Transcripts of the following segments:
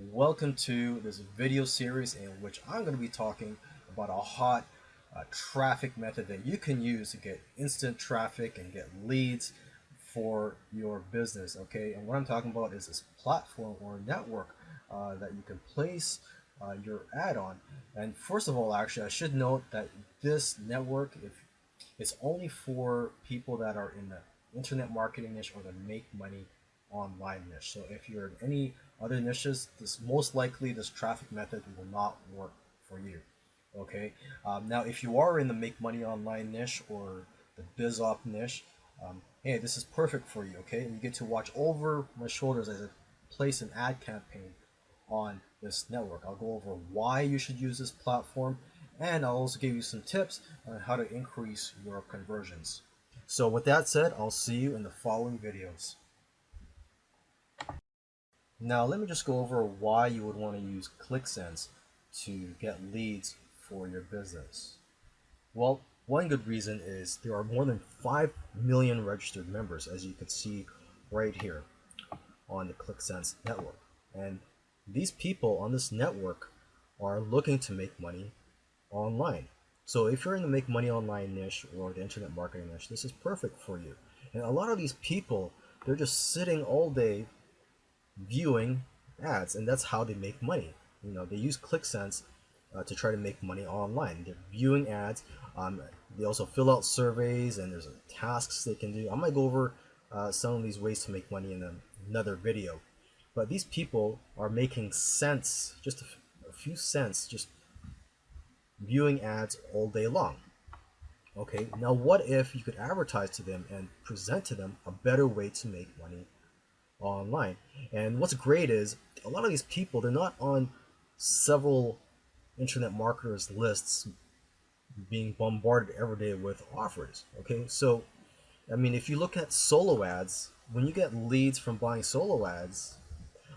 Welcome to this video series in which I'm going to be talking about a hot uh, traffic method that you can use to get instant traffic and get leads for your business. Okay, and what I'm talking about is this platform or network uh, that you can place uh, your ad on. And first of all, actually, I should note that this network, if it's only for people that are in the internet marketing niche or the make money online niche. So if you're in any other niches, this most likely this traffic method will not work for you. Okay. Um, now, if you are in the make money online niche or the biz op niche, um, hey, this is perfect for you. Okay, and you get to watch over my shoulders as I place an ad campaign on this network. I'll go over why you should use this platform, and I'll also give you some tips on how to increase your conversions. So with that said, I'll see you in the following videos. Now let me just go over why you would want to use ClixSense to get leads for your business. Well, one good reason is there are more than 5 million registered members as you can see right here on the ClixSense network. And these people on this network are looking to make money online. So if you're in the make money online niche or the internet marketing niche, this is perfect for you. And a lot of these people, they're just sitting all day viewing ads and that's how they make money. You know they use ClixSense uh, to try to make money online. They're viewing ads um, they also fill out surveys and there's tasks they can do. I might go over uh, some of these ways to make money in another video. But these people are making cents just a, a few cents just viewing ads all day long. Okay now what if you could advertise to them and present to them a better way to make money online. And what's great is a lot of these people, they're not on several internet marketers lists being bombarded every day with offers. Okay, so I mean, if you look at solo ads, when you get leads from buying solo ads,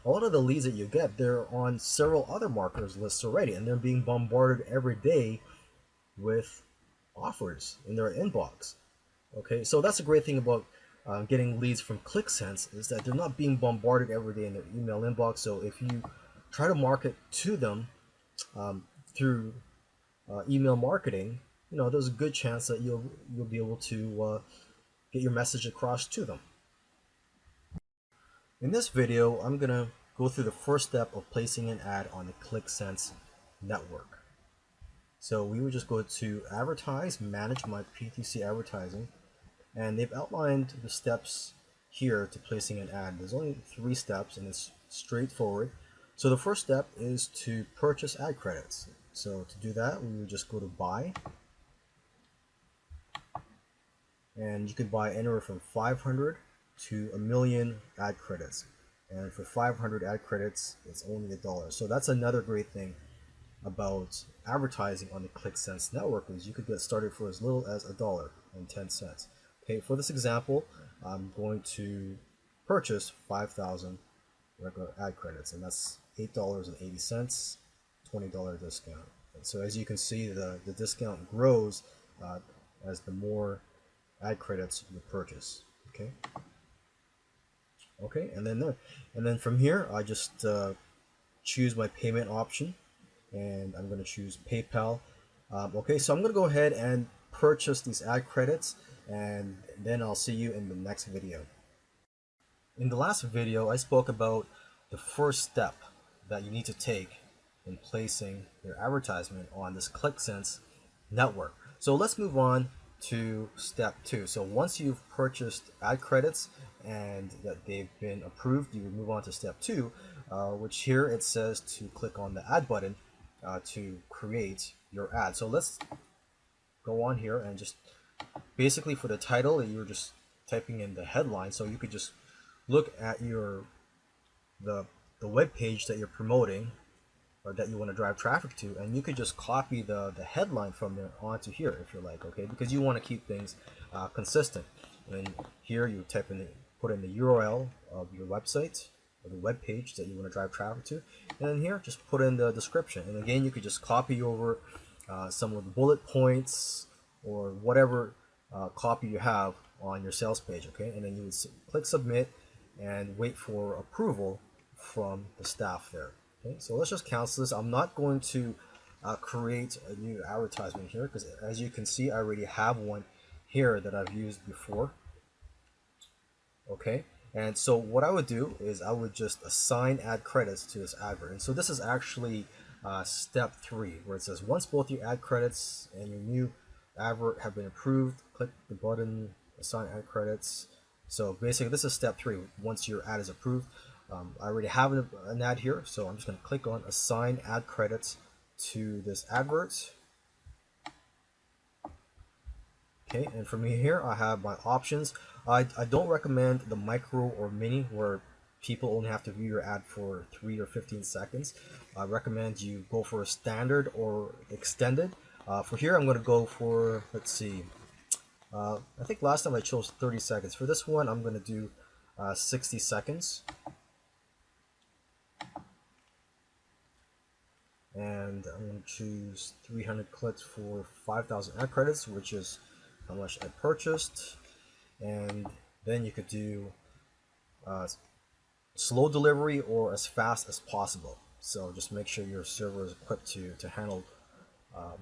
a lot of the leads that you get, they're on several other marketers lists already, and they're being bombarded every day with offers in their inbox. Okay, so that's a great thing about uh, getting leads from ClixSense is that they're not being bombarded every day in their email inbox. So if you try to market to them um, through uh, email marketing, you know, there's a good chance that you'll you'll be able to uh, get your message across to them. In this video, I'm gonna go through the first step of placing an ad on the ClixSense network. So we would just go to advertise, manage my PTC advertising, and they've outlined the steps here to placing an ad. There's only three steps and it's straightforward. So the first step is to purchase ad credits. So to do that, we would just go to buy. And you can buy anywhere from 500 to a million ad credits. And for 500 ad credits, it's only a dollar. So that's another great thing about advertising on the ClixSense network is you could get started for as little as a dollar and 10 cents. Okay, for this example, I'm going to purchase 5,000 regular ad credits, and that's $8.80, $20 discount. And so as you can see, the, the discount grows uh, as the more ad credits you purchase. Okay. Okay, and then there, and then from here, I just uh, choose my payment option, and I'm going to choose PayPal. Um, okay, so I'm going to go ahead and purchase these ad credits and then I'll see you in the next video. In the last video, I spoke about the first step that you need to take in placing your advertisement on this ClixSense network. So let's move on to step two. So once you've purchased ad credits and that they've been approved, you move on to step two, uh, which here it says to click on the add button uh, to create your ad. So let's go on here and just basically for the title you're just typing in the headline so you could just look at your the the web page that you're promoting or that you want to drive traffic to and you could just copy the the headline from there onto here if you like okay? Because you want to keep things uh, consistent. And here you type in the, put in the URL of your website or the web page that you want to drive traffic to and then here just put in the description. And again you could just copy over uh, some of the bullet points or whatever uh, copy you have on your sales page okay and then you would click submit and wait for approval from the staff there Okay, so let's just cancel this. I'm not going to uh, create a new advertisement here because as you can see, I already have one here that I've used before. Okay, and so what I would do is I would just assign ad credits to this advert. And so this is actually uh, step three, where it says once both your ad credits and your new advert have been approved, click the button, assign ad credits. So basically this is step three. Once your ad is approved, um, I already have an, an ad here, so I'm just going to click on assign ad credits to this advert. Okay, and for me here, I have my options. I, I don't recommend the micro or mini where people only have to view your ad for 3 or 15 seconds. I recommend you go for a standard or extended. Uh, for here, I'm going to go for, let's see, uh, I think last time I chose 30 seconds. For this one, I'm going to do uh, 60 seconds. And I'm going to choose 300 clicks for 5,000 ad credits, which is how much I purchased. And then you could do uh, slow delivery or as fast as possible. So just make sure your server is equipped to, to handle um,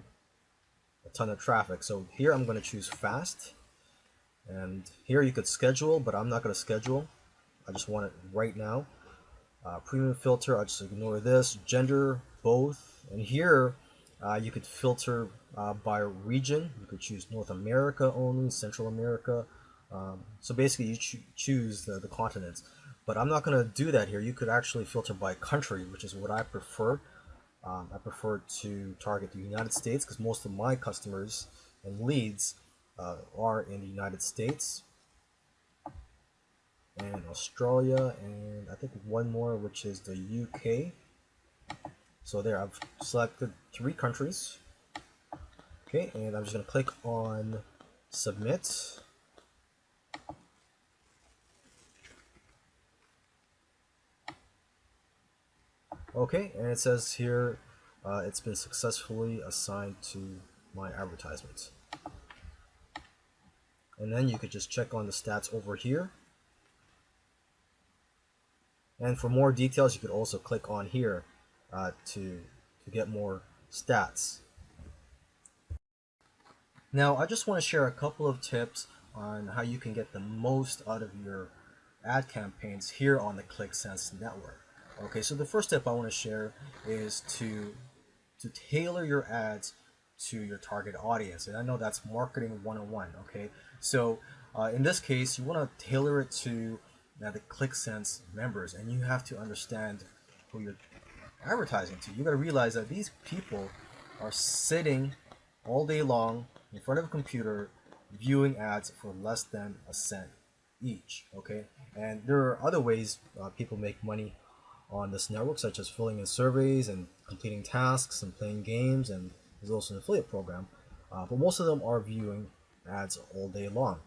a ton of traffic. So here I'm going to choose fast. And here you could schedule, but I'm not going to schedule. I just want it right now. Uh, premium filter, I'll just ignore this. Gender, both. And here uh, you could filter uh, by region. You could choose North America only, Central America. Um, so basically you cho choose the, the continents. But I'm not going to do that here. You could actually filter by country, which is what I prefer. Um, I prefer to target the United States because most of my customers and leads uh, are in the United States and Australia and I think one more which is the UK so there I've selected three countries. Okay and I'm just gonna click on submit Okay, and it says here uh, it's been successfully assigned to my advertisement. And then you could just check on the stats over here. And for more details, you could also click on here uh, to, to get more stats. Now, I just want to share a couple of tips on how you can get the most out of your ad campaigns here on the ClixSense network. Okay, so the first tip I want to share is to to tailor your ads to your target audience, and I know that's marketing 101. Okay, so uh, in this case, you want to tailor it to uh, the ClixSense members, and you have to understand who you're advertising to. You got to realize that these people are sitting all day long in front of a computer viewing ads for less than a cent each okay and there are other ways uh, people make money on this network, such as filling in surveys and completing tasks and playing games, and there's also an affiliate program. Uh, but most of them are viewing ads all day long.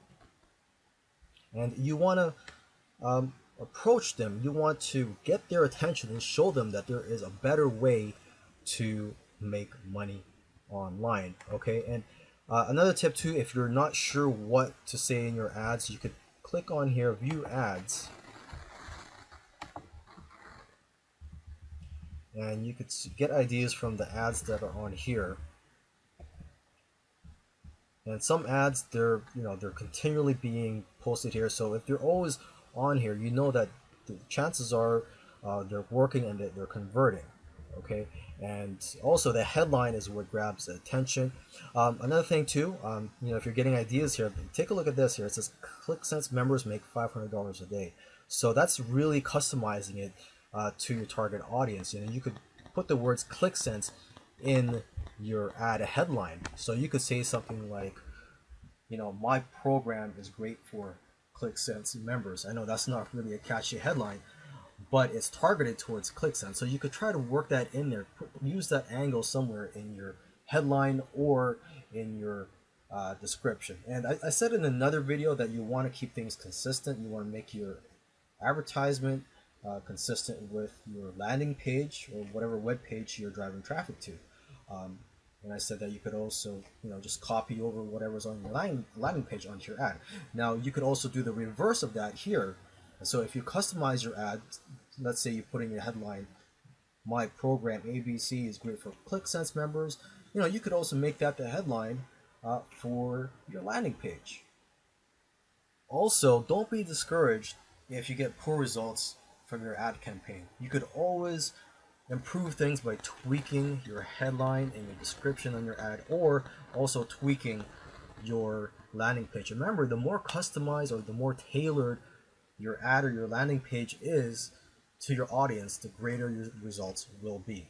And you want to um, approach them, you want to get their attention and show them that there is a better way to make money online. Okay, and uh, another tip too, if you're not sure what to say in your ads, you could click on here, view ads, and you could get ideas from the ads that are on here. And some ads they're you know they're continually being posted here. So if they're always on here you know that the chances are uh, they're working and they're converting okay? And also the headline is what grabs attention. Um, another thing too um, you know if you're getting ideas here take a look at this here. It says ClixSense members make $500 a day. So that's really customizing it uh, to your target audience. You know, you could put the words ClixSense in your ad headline. So you could say something like, you know, my program is great for ClixSense members. I know that's not really a catchy headline, but it's targeted towards ClixSense. So you could try to work that in there, use that angle somewhere in your headline or in your uh, description. And I, I said in another video that you want to keep things consistent. You want to make your advertisement uh, consistent with your landing page or whatever web page you're driving traffic to. Um, and I said that you could also, you know, just copy over whatever's on your landing, landing page onto your ad. Now, you could also do the reverse of that here. So if you customize your ad, let's say you put in your headline, my program ABC is great for ClixSense members, you know, you could also make that the headline uh, for your landing page. Also, don't be discouraged if you get poor results from your ad campaign. You could always improve things by tweaking your headline and your description on your ad or also tweaking your landing page. Remember, the more customized or the more tailored your ad or your landing page is to your audience, the greater your results will be.